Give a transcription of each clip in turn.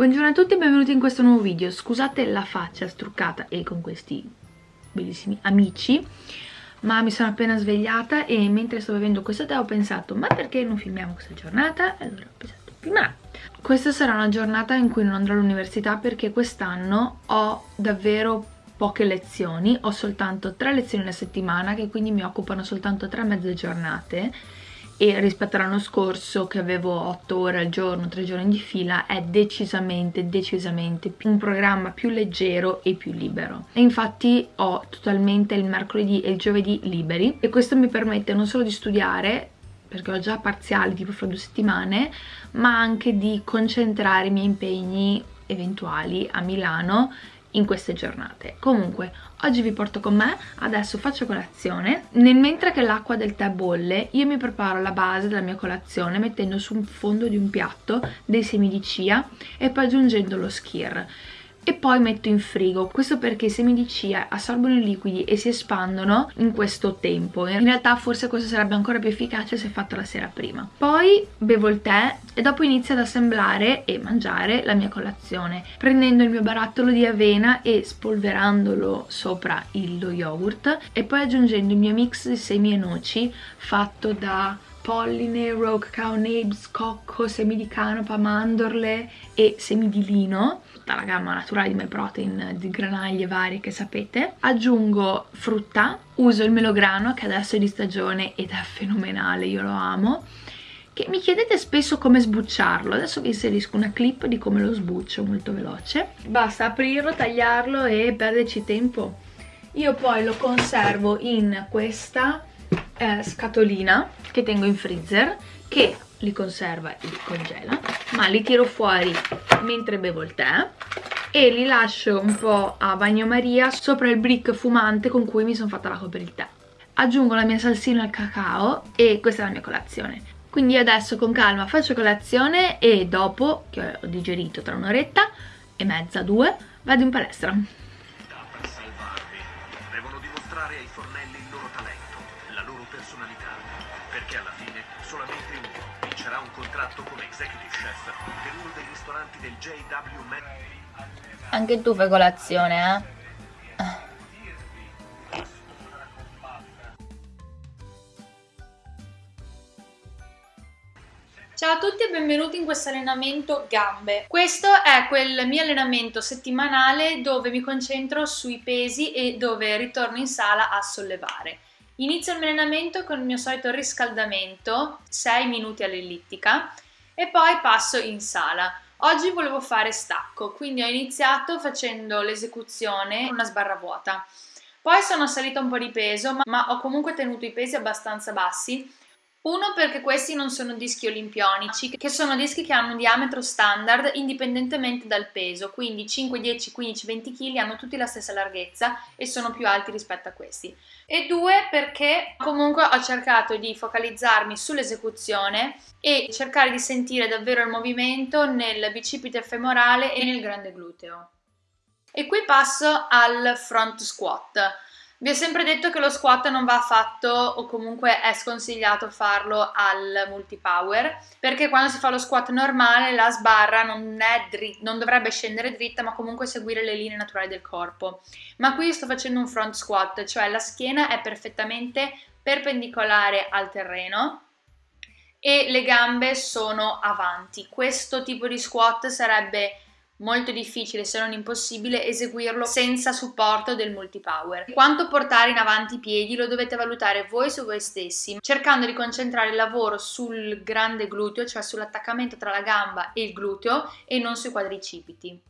Buongiorno a tutti e benvenuti in questo nuovo video. Scusate la faccia struccata e con questi bellissimi amici, ma mi sono appena svegliata e mentre sto bevendo questo tè ho pensato ma perché non filmiamo questa giornata? Allora ho pensato prima questa sarà una giornata in cui non andrò all'università perché quest'anno ho davvero poche lezioni, ho soltanto tre lezioni alla settimana che quindi mi occupano soltanto tre mezze giornate e rispetto all'anno scorso che avevo 8 ore al giorno, 3 giorni di fila, è decisamente, decisamente un programma più leggero e più libero. E infatti ho totalmente il mercoledì e il giovedì liberi e questo mi permette non solo di studiare, perché ho già parziali tipo fra due settimane, ma anche di concentrare i miei impegni eventuali a Milano in queste giornate. Comunque, oggi vi porto con me, adesso faccio colazione. Nel mentre che l'acqua del tè bolle, io mi preparo la base della mia colazione mettendo sul fondo di un piatto dei semi di chia e poi aggiungendo lo skir e poi metto in frigo. Questo perché i semi di chia assorbono i liquidi e si espandono in questo tempo in realtà forse questo sarebbe ancora più efficace se fatto la sera prima. Poi bevo il tè e dopo inizio ad assemblare e mangiare la mia colazione prendendo il mio barattolo di avena e spolverandolo sopra lo yogurt e poi aggiungendo il mio mix di semi e noci fatto da polline, rogue cow nibs, cocco, semi di canapa, mandorle e semi di lino tutta la gamma naturale di MyProtein di granaglie varie che sapete. Aggiungo frutta uso il melograno che adesso è di stagione ed è fenomenale io lo amo che mi chiedete spesso come sbucciarlo. Adesso vi inserisco una clip di come lo sbuccio molto veloce. Basta aprirlo, tagliarlo e perderci tempo. Io poi lo conservo in questa eh, scatolina che tengo in freezer che li conserva e li congela ma li tiro fuori mentre bevo il tè e li lascio un po' a bagnomaria sopra il brick fumante con cui mi sono fatta l'acqua per il tè. Aggiungo la mia salsina al cacao e questa è la mia colazione. Quindi adesso con calma faccio colazione e dopo che ho digerito tra un'oretta e mezza, due, vado in palestra contratto come executive chef per uno dei ristoranti del JW Man. Anche tu fai colazione, eh? Ciao a tutti e benvenuti in questo allenamento gambe. Questo è quel mio allenamento settimanale dove mi concentro sui pesi e dove ritorno in sala a sollevare. Inizio il mio allenamento con il mio solito riscaldamento, 6 minuti all'ellittica, e poi passo in sala. Oggi volevo fare stacco, quindi ho iniziato facendo l'esecuzione con una sbarra vuota. Poi sono salita un po' di peso, ma ho comunque tenuto i pesi abbastanza bassi uno perché questi non sono dischi olimpionici, che sono dischi che hanno un diametro standard indipendentemente dal peso, quindi 5, 10, 15, 20 kg hanno tutti la stessa larghezza e sono più alti rispetto a questi. E due perché comunque ho cercato di focalizzarmi sull'esecuzione e cercare di sentire davvero il movimento nel bicipite femorale e nel grande gluteo. E qui passo al front squat. Vi ho sempre detto che lo squat non va fatto o comunque è sconsigliato farlo al multipower perché quando si fa lo squat normale la sbarra non, non, dovrebbe scendere dritta ma comunque seguire le linee naturali del corpo. Ma qui sto facendo un front squat, cioè la schiena è perfettamente perpendicolare al terreno e le gambe sono avanti. Questo tipo di squat sarebbe molto difficile se non impossibile eseguirlo senza supporto del multipower. Quanto portare in avanti i piedi lo dovete valutare voi su voi stessi, cercando di concentrare il lavoro sul grande gluteo, cioè sull'attaccamento tra la gamba e il gluteo e non sui quadricipiti.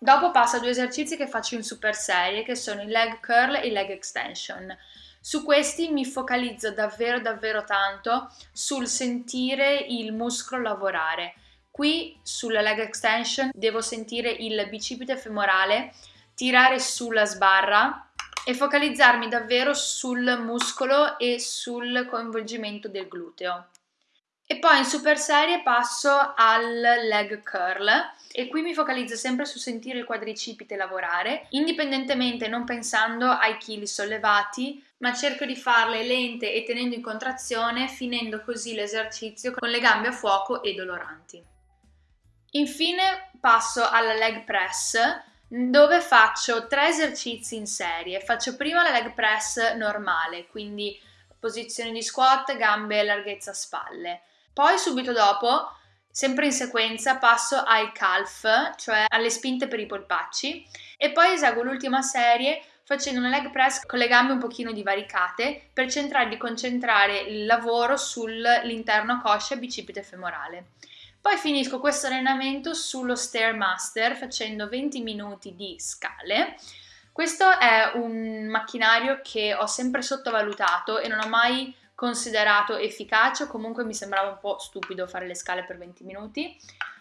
Dopo passo a due esercizi che faccio in super serie che sono il leg curl e il leg extension. Su questi mi focalizzo davvero davvero tanto sul sentire il muscolo lavorare Qui sulla leg extension devo sentire il bicipite femorale tirare sulla sbarra e focalizzarmi davvero sul muscolo e sul coinvolgimento del gluteo. E poi in super serie passo al leg curl e qui mi focalizzo sempre su sentire il quadricipite lavorare, indipendentemente non pensando ai chili sollevati, ma cerco di farle lente e tenendo in contrazione, finendo così l'esercizio con le gambe a fuoco e doloranti. Infine passo alla leg press dove faccio tre esercizi in serie. Faccio prima la leg press normale, quindi posizione di squat, gambe, larghezza spalle. Poi subito dopo, sempre in sequenza, passo ai calf, cioè alle spinte per i polpacci e poi eseguo l'ultima serie facendo una leg press con le gambe un pochino divaricate per cercare di concentrare il lavoro sull'interno coscia e bicipite femorale. Poi finisco questo allenamento sullo Stairmaster facendo 20 minuti di scale. Questo è un macchinario che ho sempre sottovalutato e non ho mai considerato efficace comunque mi sembrava un po' stupido fare le scale per 20 minuti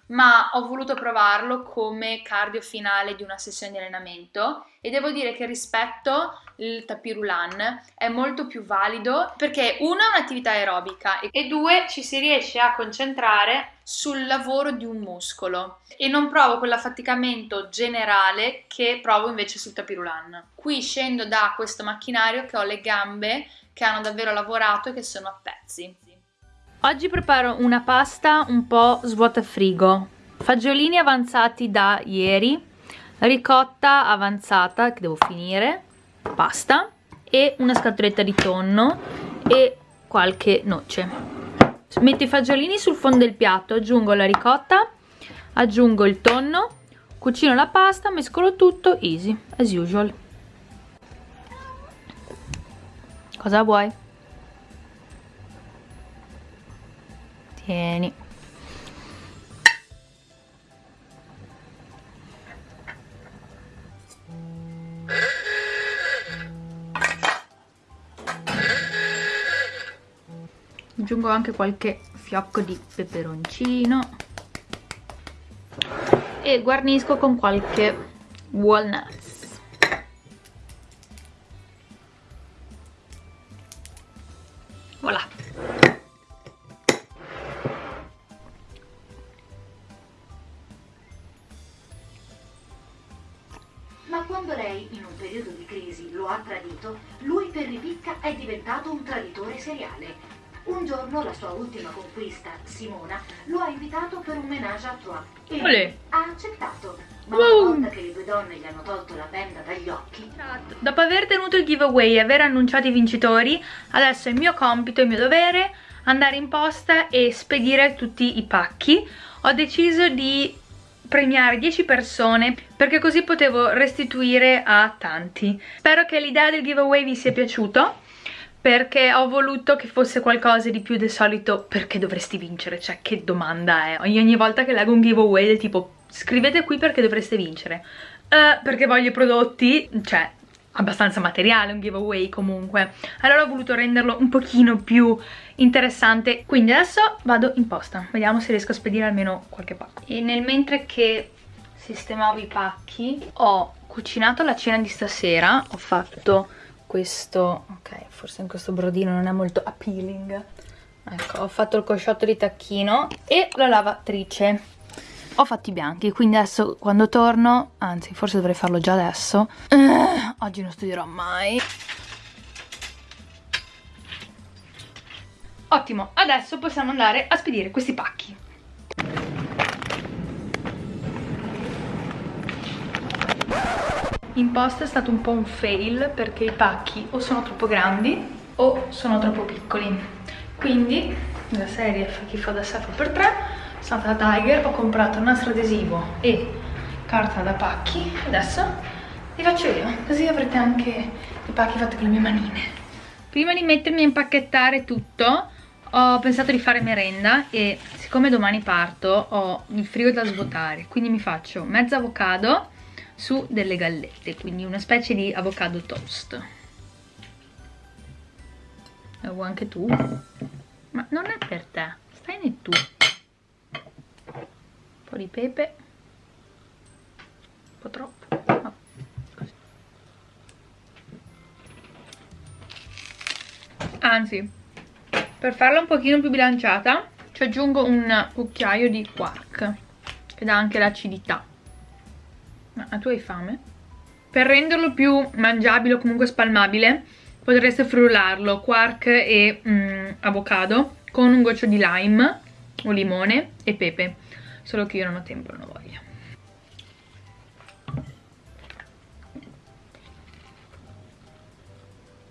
ma ho voluto provarlo come cardio finale di una sessione di allenamento e devo dire che rispetto il tapirulan è molto più valido perché uno è un'attività aerobica e due ci si riesce a concentrare sul lavoro di un muscolo e non provo quell'affaticamento generale che provo invece sul tapirulan. Qui scendo da questo macchinario che ho le gambe che hanno davvero lavorato e che sono a pezzi. Oggi preparo una pasta un po' svuota frigo, fagiolini avanzati da ieri, ricotta avanzata che devo finire, pasta e una scatoletta di tonno e qualche noce. Metto i fagiolini sul fondo del piatto, aggiungo la ricotta, aggiungo il tonno, cucino la pasta, mescolo tutto, easy, as usual. Cosa vuoi? Tieni. Aggiungo anche qualche fiocco di peperoncino e guarnisco con qualche walnuts. Tradito, lui per ripicca è diventato un traditore seriale. Un giorno la sua ultima conquista, Simona, lo ha invitato per un menage à trois e Olè. ha accettato. Ma una volta che le due donne gli hanno tolto la benda dagli occhi... Dopo aver tenuto il giveaway e aver annunciato i vincitori, adesso è il mio compito, il mio dovere andare in posta e spedire tutti i pacchi. Ho deciso di premiare 10 persone perché così potevo restituire a tanti. Spero che l'idea del giveaway vi sia piaciuto perché ho voluto che fosse qualcosa di più del solito perché dovresti vincere, cioè che domanda è? Ogni, ogni volta che leggo un giveaway del tipo scrivete qui perché dovreste vincere uh, perché voglio i prodotti, cioè abbastanza materiale, un giveaway comunque. Allora ho voluto renderlo un pochino più interessante quindi adesso vado in posta. Vediamo se riesco a spedire almeno qualche pacco e nel mentre che sistemavo i pacchi ho cucinato la cena di stasera ho fatto questo ok forse in questo brodino non è molto appealing. Ecco ho fatto il cosciotto di tacchino e la lavatrice ho fatto i bianchi quindi adesso quando torno anzi forse dovrei farlo già adesso eh, oggi non studierò mai. Ottimo adesso possiamo andare a spedire questi pacchi. In posta è stato un po' un fail perché i pacchi o sono troppo grandi o sono troppo piccoli. Quindi la serie fa chi fa da sé fa per tre andata da Tiger, ho comprato nastro adesivo e carta da pacchi, adesso li faccio io, così avrete anche i pacchi fatti con le mie manine. Prima di mettermi a impacchettare tutto, ho pensato di fare merenda e siccome domani parto ho il frigo da svuotare, quindi mi faccio mezzo avocado su delle gallette, quindi una specie di avocado toast. Lo vuoi anche tu? Ma non è per te, stai ne tu un po' di pepe. Un po' troppo. Oh, anzi per farla un pochino più bilanciata ci aggiungo un cucchiaio di quark che dà anche l'acidità. Ma tu hai fame? per renderlo più mangiabile o comunque spalmabile potreste frullarlo quark e mm, avocado con un goccio di lime o limone e pepe solo che io non ho tempo non ho voglia.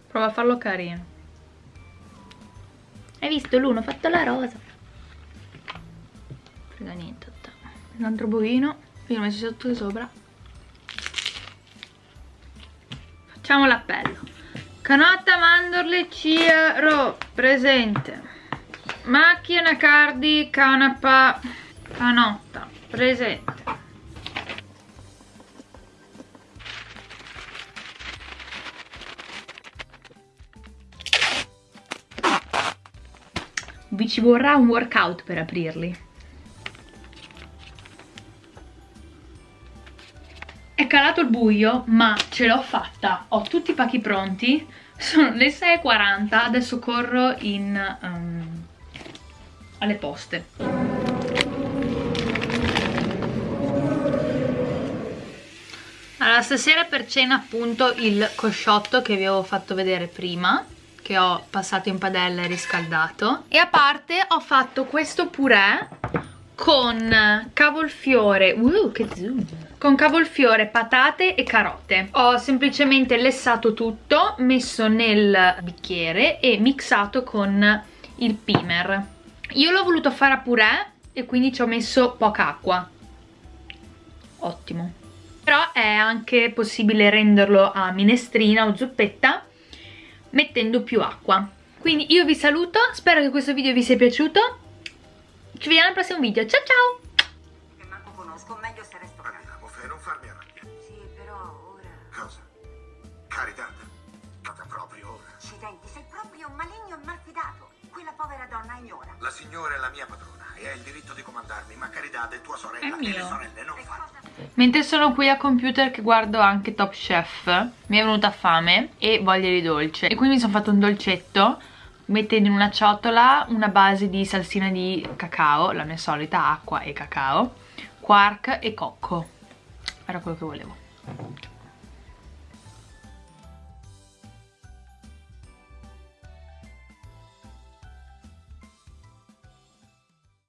Prova a farlo carino. Hai visto l'uno? Ho fatto la rosa. Frega niente un altro bovino. Io l'ho messo sotto e sopra. Facciamo l'appello. Canotta mandorle chia ro presente. Macchina cardi canapa canotta presente. Vi ci vorrà un workout per aprirli. È calato il buio ma ce l'ho fatta. Ho tutti i pacchi pronti. Sono le 6.40 adesso corro in um, alle poste allora stasera per cena appunto il cosciotto che vi avevo fatto vedere prima che ho passato in padella e riscaldato. E a parte ho fatto questo purè con cavolfiore uh, che zoom. Con cavolfiore, patate e carote. Ho semplicemente lessato tutto messo nel bicchiere e mixato con il pimer. Io l'ho voluto fare a purè e quindi ci ho messo poca acqua. Ottimo però è anche possibile renderlo a minestrina o zuppetta mettendo più acqua quindi io vi saluto spero che questo video vi sia piaciuto ci vediamo al prossimo video ciao ciao che manco conosco meglio se resto Andiamo, Fe, non farmi arrabbiare. sì però ora Cosa? Carità? Nata proprio ora. accidenti sei proprio maligno e malfidato quella povera donna ignora La signora è la mia padrona e ha il diritto di comandarmi, ma Carità è tua sorella È e le sorelle non fanno. Mentre sono qui a computer che guardo anche Top Chef Mi è venuta fame e voglia di dolce. E quindi mi sono fatto un dolcetto Mettendo in una ciotola una base di salsina di cacao La mia solita acqua e cacao Quark e cocco. Era quello che volevo